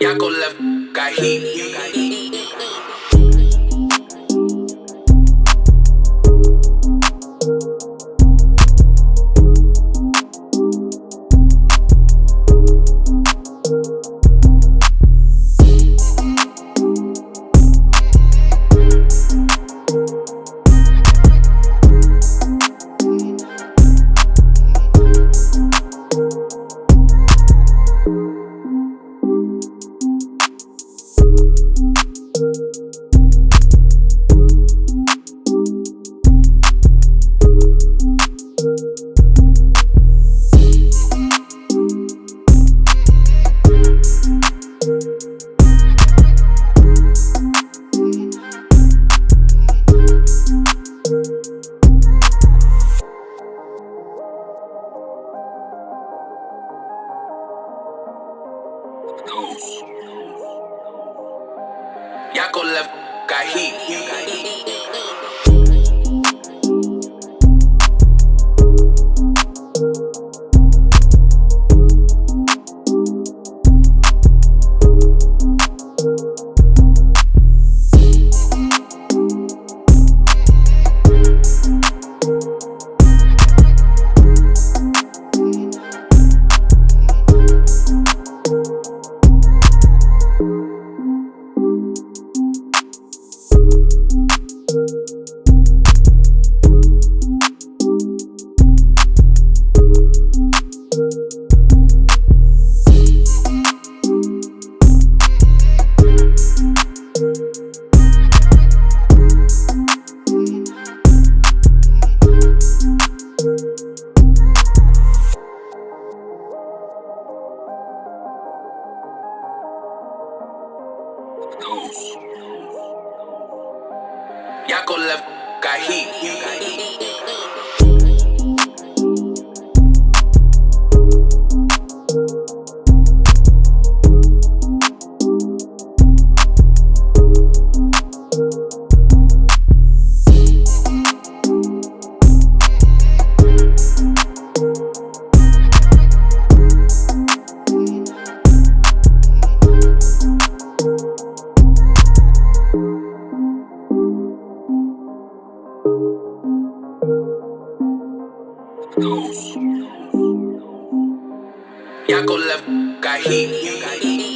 Yako left got heat. Yako left got heat. Yako left got heat. Yako left, got heat.